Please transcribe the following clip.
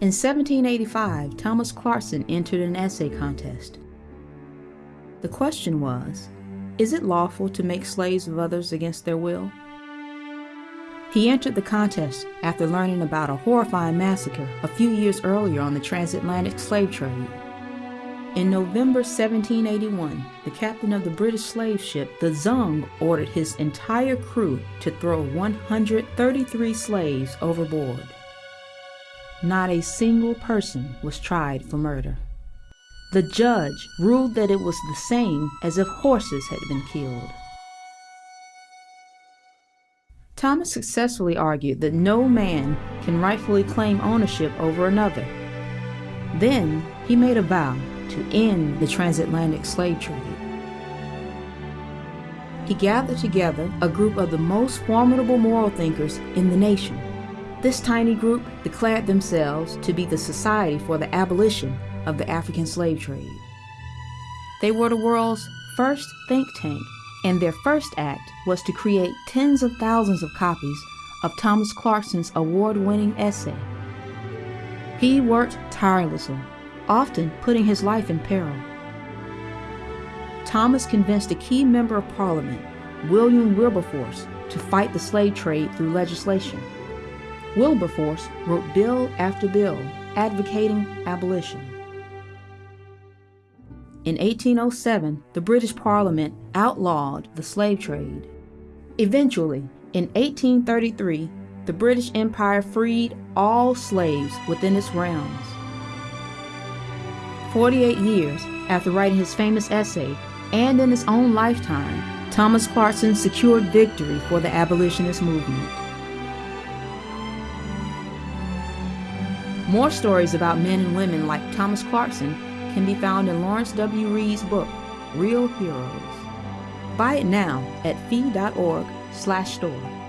In 1785, Thomas Clarkson entered an essay contest. The question was, is it lawful to make slaves of others against their will? He entered the contest after learning about a horrifying massacre a few years earlier on the transatlantic slave trade. In November 1781, the captain of the British slave ship, the Zong, ordered his entire crew to throw 133 slaves overboard. Not a single person was tried for murder. The judge ruled that it was the same as if horses had been killed. Thomas successfully argued that no man can rightfully claim ownership over another. Then he made a vow to end the transatlantic slave trade. He gathered together a group of the most formidable moral thinkers in the nation. This tiny group declared themselves to be the Society for the Abolition of the African Slave Trade. They were the world's first think tank and their first act was to create tens of thousands of copies of Thomas Clarkson's award-winning essay. He worked tirelessly, often putting his life in peril. Thomas convinced a key member of Parliament, William Wilberforce, to fight the slave trade through legislation. Wilberforce wrote bill after bill advocating abolition. In 1807, the British Parliament outlawed the slave trade. Eventually, in 1833, the British Empire freed all slaves within its realms. 48 years after writing his famous essay, and in his own lifetime, Thomas Clarkson secured victory for the abolitionist movement. More stories about men and women like Thomas Clarkson can be found in Lawrence W. Reed's book, Real Heroes. Buy it now at fee.org slash store.